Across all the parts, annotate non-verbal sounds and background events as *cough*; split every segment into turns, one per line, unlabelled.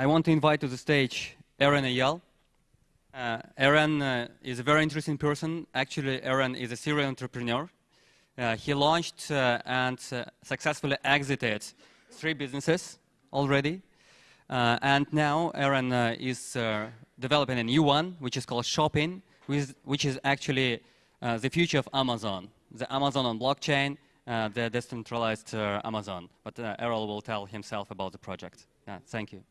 I want to invite to the stage Eran Eyal. Uh, Eran uh, is a very interesting person. Actually, Eran is a serial entrepreneur. Uh, he launched uh, and uh, successfully exited three businesses already. Uh, and now Eran is developing a new one, which is called Shopin, which, is actually the future of Amazon. The Amazon on blockchain, the decentralized Amazon. But Eran will tell himself about the project. thank you.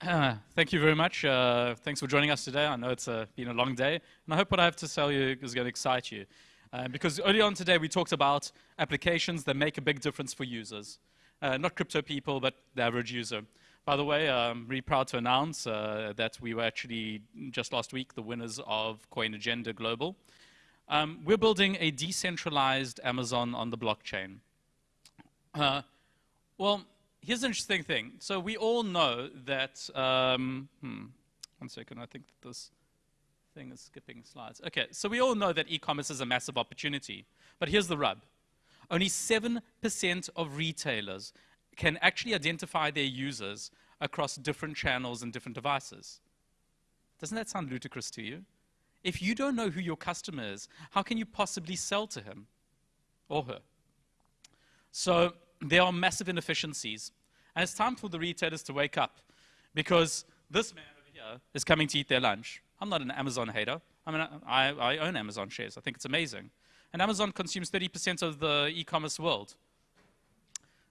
*clears throat*
thank you very much. Uh, thanks for joining us today. I know it's uh, been a long day, and I hope what I have to tell you is going to excite you. Uh, because early on today, we talked about applications that make a big difference for users. Uh, not crypto people, but the average user. By the way, I'm really proud to announce uh, that we were actually, just last week, the winners of CoinAgenda Global. Um, we're building a decentralized Amazon on the blockchain. Uh, well, here's an interesting thing. So we all know that, um, hmm, one second, I think that this thing is skipping slides. Okay, so we all know that e-commerce is a massive opportunity. But here's the rub. Only 7% of retailers can actually identify their users across different channels and different devices. Doesn't that sound ludicrous to you? If you don't know who your customer is, how can you possibly sell to him or her? So there are massive inefficiencies. And it's time for the retailers to wake up because this man over here is coming to eat their lunch. I'm not an Amazon hater. I mean, I, I own Amazon shares. I think it's amazing. And Amazon consumes 30% of the e-commerce world.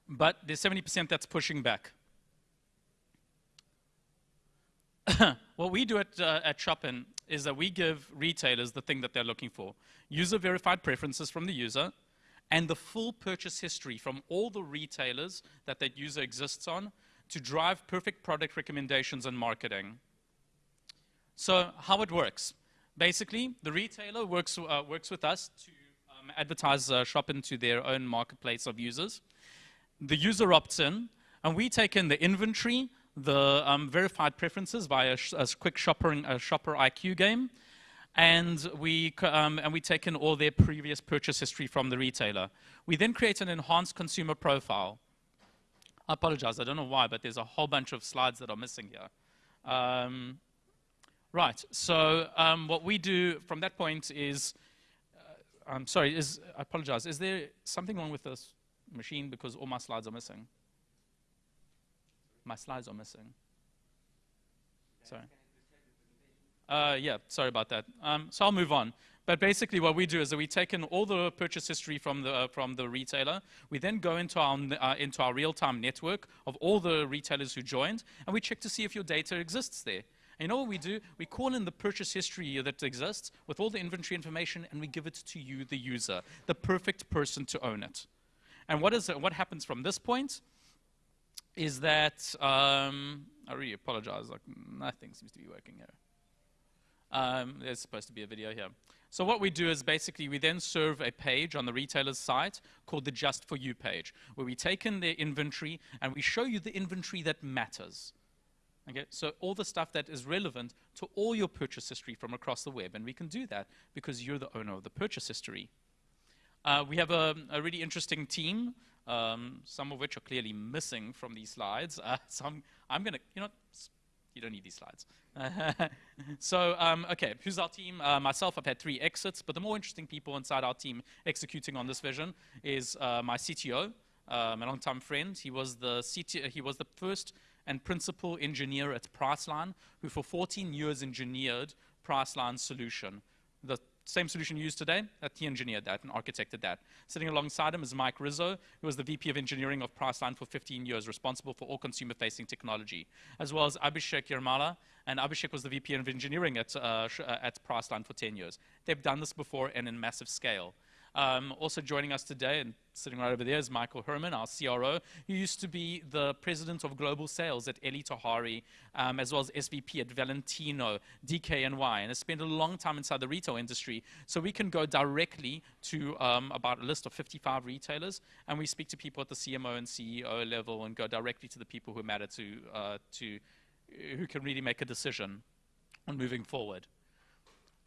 But there's 70% that's pushing back. *coughs* what we do at, uh, at Shopin is that we give retailers the thing that they're looking for. User-verified preferences from the user, and the full purchase history from all the retailers that that user exists on to drive perfect product recommendations and marketing. So how it works. Basically, the retailer works, uh, works with us to um, advertise uh, shop into their own marketplace of users. The user opts in, and we take in the inventory, the um, verified preferences via a, a quick shopper, a shopper IQ game, and we, um, and we take in all their previous purchase history from the retailer. We then create an enhanced consumer profile. I apologize, I don't know why, but there's a whole bunch of slides that are missing here. Um, right, so um, what we do from that point is, uh, I'm sorry, is, I apologize, is there something wrong with this machine because all my slides are missing? My slides are missing. Sorry. Uh, yeah, sorry about that. Um, so I'll move on. But basically what we do is that we take in all the purchase history from the, uh, from the retailer. We then go into our, uh, into our real-time network of all the retailers who joined, and we check to see if your data exists there. And you know what we do? We call in the purchase history that exists with all the inventory information, and we give it to you, the user, the perfect person to own it. And what, is, what happens from this point is that, um, I really apologize, like nothing seems to be working here. Um, there's supposed to be a video here. So what we do is basically we then serve a page on the retailer's site called the Just For You page, where we take in their inventory and we show you the inventory that matters. Okay, so all the stuff that is relevant to all your purchase history from across the web, and we can do that because you're the owner of the purchase history. Uh, we have a, a, really interesting team, um, some of which are clearly missing from these slides. *laughs* Uh, so I'm, I'm going to, you know, you don't need these slides. *laughs* so, um, okay, who's our team? Uh, myself, I've had three exits, but the more interesting people inside our team executing on this vision is uh, my CTO, uh, my longtime friend. He was the CTO, he was the first and principal engineer at Priceline, who for 14 years engineered Priceline's solution. The same solution used today, that he engineered that and architected that. Sitting alongside him is Mike Rizzo, who was the VP of Engineering of Priceline for 15 years, responsible for all consumer-facing technology, as well as Abhishek Yermala, and Abhishek was the VP of Engineering at, uh, uh, at Priceline for 10 years. They've done this before and in massive scale. Um, also joining us today, and sitting right over there, is Michael Herman, our CRO, who used to be the president of global sales at Elie Tahari, um, as well as SVP at Valentino, DKNY, and has spent a long time inside the retail industry. So we can go directly to um, about a list of 55 retailers, and we speak to people at the CMO and CEO level and go directly to the people who matter to, uh, to who can really make a decision on moving forward.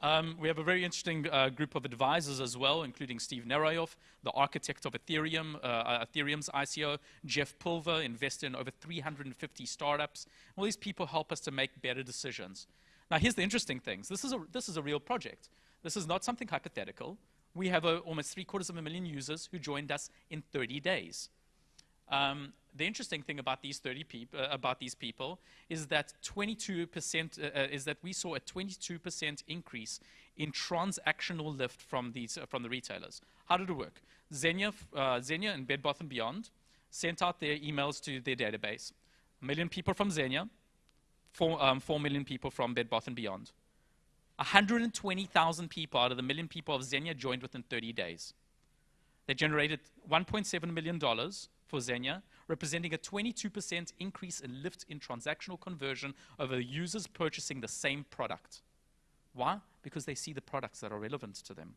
Um, we have a very interesting uh, group of advisors as well, including Steve Nerayoff, the architect of Ethereum, uh, uh Ethereum's ICO, Jeff Pulver, invested in over 350 startups. All these people help us to make better decisions. Now, here's the interesting things. This is a, this is a real project. This is not something hypothetical. We have a, almost three quarters of a million users who joined us in 30 days. Um, the interesting thing about these 30 peop- uh, about these people is that 22% uh, uh, is that we saw a 22% increase in transactional lift from these uh, from the retailers. How did it work? Xenia, uh, Xenia and Bed Bath and Beyond sent out their emails to their database. A million people from Xenia, four, um, 4 million people from Bed Bath and Beyond. 120,000 people out of the million people of Xenia joined within 30 days. They generated $1.7 million for Xenia, representing a 22% increase in lift in transactional conversion over users purchasing the same product. Why? Because they see the products that are relevant to them.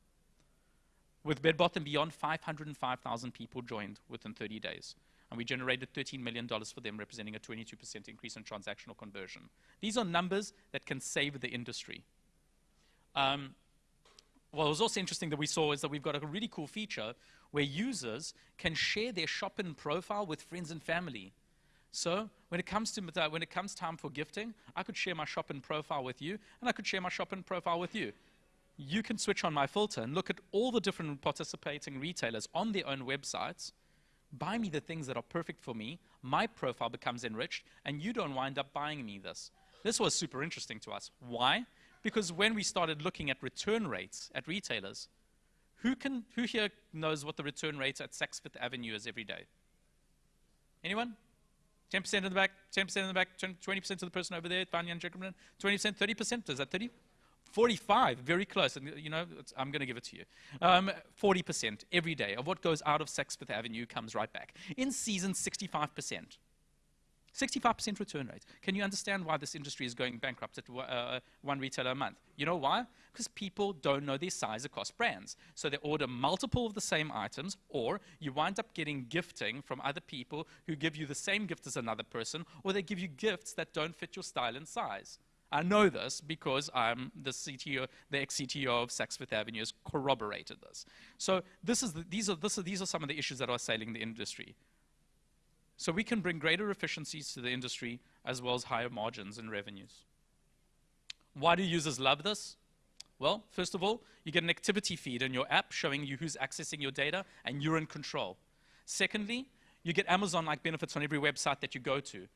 With Bed Bath & Beyond, 505,000 people joined within 30 days. And we generated $13 million for them, representing a 22% increase in transactional conversion. These are numbers that can save the industry. Um, what was also interesting that we saw is that we've got a really cool feature where users can share their shopping profile with friends and family. So when it comes to when it comes time for gifting, I could share my shopping profile with you, and I could share my shopping profile with you. You can switch on my filter and look at all the different participating retailers on their own websites. Buy me the things that are perfect for me. My profile becomes enriched, and you don't wind up buying me this. This was super interesting to us. Why? Because when we started looking at return rates at retailers, who, can, who here knows what the return rate at Saks Fifth Avenue is every day? Anyone? 10% in the back, 10% in the back, 20% of the person over there, Vanya and Jacob, 20%, 30%, is that 30? 45, very close. And, you know, I'm going to give it to you. Um, 40% every day of what goes out of Saks Fifth Avenue comes right back. In season, 65%. 65% return rate. Can you understand why this industry is going bankrupt at uh, one retailer a month? You know why? Because people don't know their size across brands. So they order multiple of the same items, or you wind up getting gifting from other people who give you the same gift as another person, or they give you gifts that don't fit your style and size. I know this because I'm the CTO, the ex-CTO of Saks Fifth Avenue has corroborated this. So this is the, these, are, this are, these are some of the issues that are assailing the industry. So we can bring greater efficiencies to the industry as well as higher margins and revenues. Why do users love this? Well, first of all, you get an activity feed in your app showing you who's accessing your data and you're in control. Secondly, you get Amazon-like benefits on every website that you go to.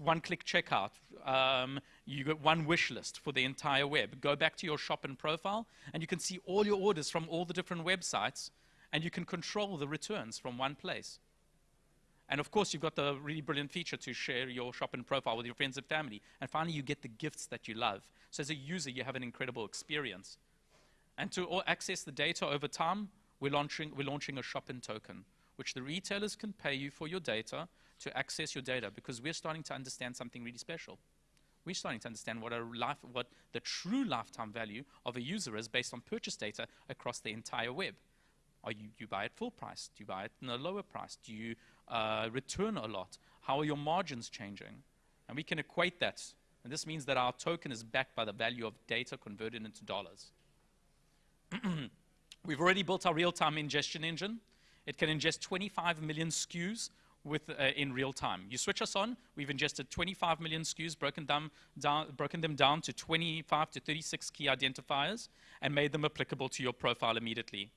One-click checkout. Um, you get one wish list for the entire web. Go back to your shop and profile, and you can see all your orders from all the different websites, and you can control the returns from one place. And of course, you've got the really brilliant feature to share your shopping profile with your friends and family. And finally, you get the gifts that you love. So as a user, you have an incredible experience. And to access the data over time, we're launching, we're launching a shopping token, which the retailers can pay you for your data to access your data because we're starting to understand something really special. We're starting to understand what, life, what the true lifetime value of a user is based on purchase data across the entire web. Are you, you buy at full price? Do you buy it in a lower price? Do you uh, return a lot? How are your margins changing? And we can equate that. And this means that our token is backed by the value of data converted into dollars. *clears throat* We've already built our real-time ingestion engine. It can ingest 25 million SKUs with, uh, in real time. You switch us on, we've ingested 25 million SKUs, broken them, down, broken them down to 25 to 36 key identifiers, and made them applicable to your profile immediately.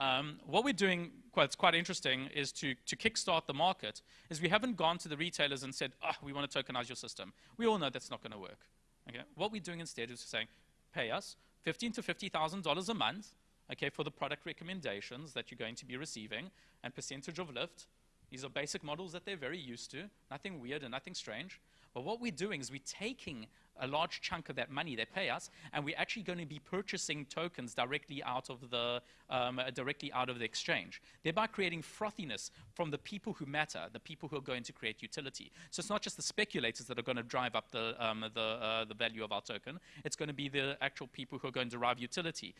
Um, what we're doing, quite, quite interesting, is to, to kickstart the market, is we haven't gone to the retailers and said, oh, we want to tokenize your system. We all know that's not going to work. Okay? What we're doing instead is saying, pay us fifteen to $50,000 a month okay, for the product recommendations that you're going to be receiving and percentage of lift. These are basic models that they're very used to, nothing weird and nothing strange. But what we're doing is we're taking a large chunk of that money they pay us, and we're actually going to be purchasing tokens directly out of the um, uh, directly out of the exchange, thereby creating frothiness from the people who matter, the people who are going to create utility. So it's not just the speculators that are going to drive up the um, the uh, the value of our token; it's going to be the actual people who are going to derive utility.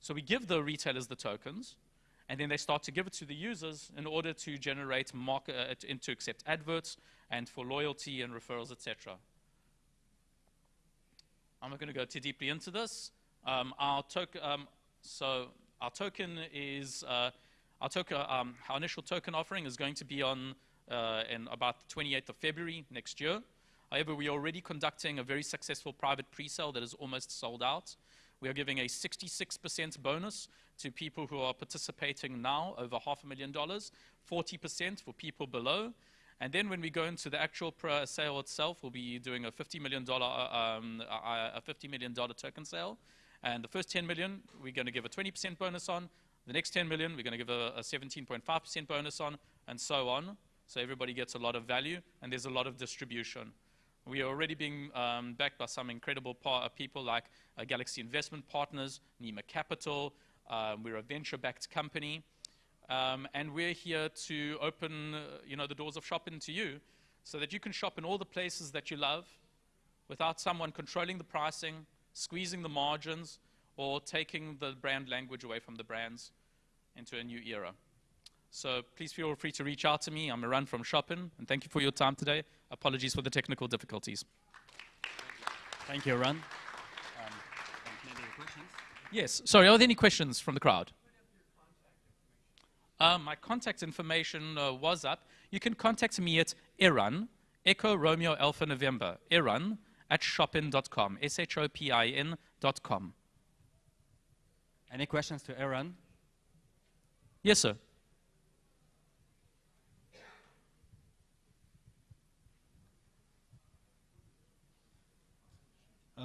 So we give the retailers the tokens, and then they start to give it to the users in order to generate market, uh, to accept adverts and for loyalty and referrals, etc. I'm not going to go too deeply into this. Um, our token, um, so our token is uh, our token. Um, our initial token offering is going to be on uh, in about the 28th of February next year. However, we are already conducting a very successful private pre-sale that is almost sold out. We are giving a 66% bonus to people who are participating now, over half a million dollars, 40% for people below. And then when we go into the actual sale itself, we'll be doing a $50 million, uh, um, a $50 million token sale. And the first 10 million, we're going to give a 20% bonus on. The next 10 million, we're going to give a 17.5% bonus on, and so on. So everybody gets a lot of value, and there's a lot of distribution. We are already being um, backed by some incredible uh, people like uh, Galaxy Investment Partners, Nima Capital. Um, we're a venture-backed company. Um, and we're here to open uh, you know, the doors of shopping to you so that you can shop in all the places that you love without someone controlling the pricing, squeezing the margins, or taking the brand language away from the brands into a new era. So please feel free to reach out to me. I'm Eran from Shopin, and thank you for your time today. Apologies for the technical difficulties.
Thank you, Eran. Um,
yes. Sorry, are there any questions from the crowd? Uh, my contact information uh, was up. You can contact me at Eran, Echo Romeo Alpha November, Eran at shopin.com, S-H-O-P-I-N.com.
Any questions to Eran?
Yes, sir.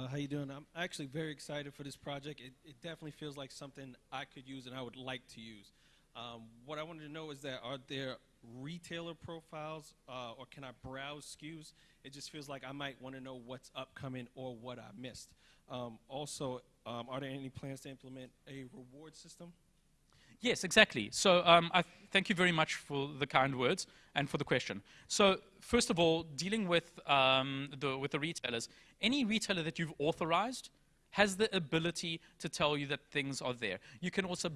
Uh, how you doing? I'm actually very excited for this project. It, it, definitely feels like something I could use and I would like to use. Um, what I wanted to know is that are there retailer profiles uh, or can I browse SKUs? It just feels like I might want to know what's upcoming or what I missed. Um, also, um, are there any plans to implement a reward system?
Yes, exactly. So um, I thank you very much for the kind words and for the question. So first of all, dealing with, um, the, with the retailers, any retailer that you've authorized has the ability to tell you that things are there. You can also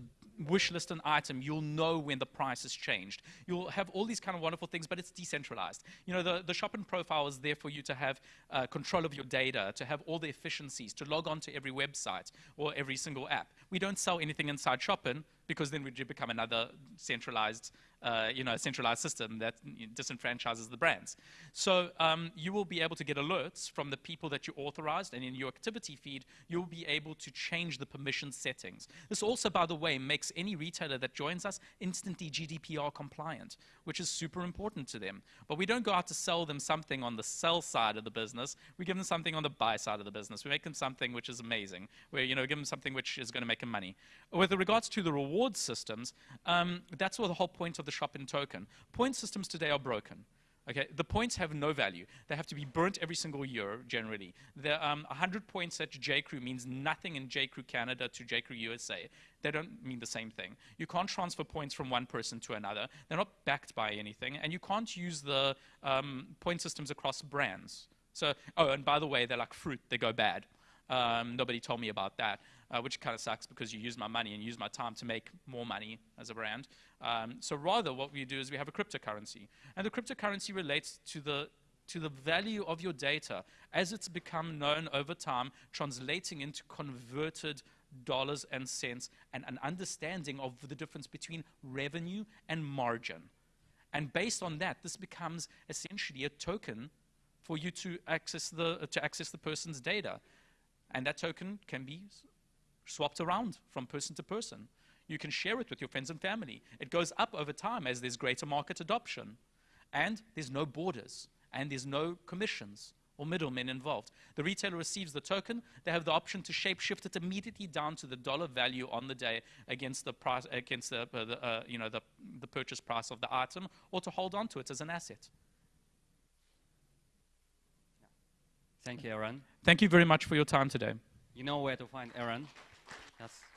wish list an item, you'll know when the price has changed. You'll have all these kind of wonderful things, but it's decentralized. You know, the, the Shopin profile is there for you to have uh, control of your data, to have all the efficiencies, to log on to every website or every single app. We don't sell anything inside shopping because then we'd become another centralized uh, you know, a centralized system that disenfranchises the brands. So um, you will be able to get alerts from the people that you authorized, and in your activity feed, you'll be able to change the permission settings. This also, by the way, makes any retailer that joins us instantly GDPR compliant, which is super important to them. But we don't go out to sell them something on the sell side of the business. We give them something on the buy side of the business. We make them something which is amazing. We, you know, give them something which is going to make them money. With regards to the reward systems, um, that's what the whole point of the Shopin token. Point systems today are broken. Okay, the points have no value. They have to be burnt every single year, generally. The um, 100 points at JCrew means nothing in JCrew Canada to JCrew USA. They don't mean the same thing. You can't transfer points from one person to another. They're not backed by anything, and you can't use the um, point systems across brands. So, oh, and by the way, they're like fruit. They go bad. Um, nobody told me about that uh, which kind of sucks because you use my money and use my time to make more money as a brand. Um, so rather what we do is we have a cryptocurrency. And the cryptocurrency relates to the to the value of your data as it's become known over time, translating into converted dollars and cents and an understanding of the difference between revenue and margin. And based on that, this becomes essentially a token for you to access the, uh, to access the person's data. And that token can be swapped around from person to person. You can share it with your friends and family. It goes up over time as there's greater market adoption. And there's no borders, and there's no commissions or middlemen involved. The retailer receives the token. They have the option to shapeshift it immediately down to the dollar value on the day against the price, against the, uh, the uh, you know, the, the purchase price of the item, or to hold on to it as an asset.
Thank you, Eran.
Thank you very much for your time today.
You know where to find Eran. Yes.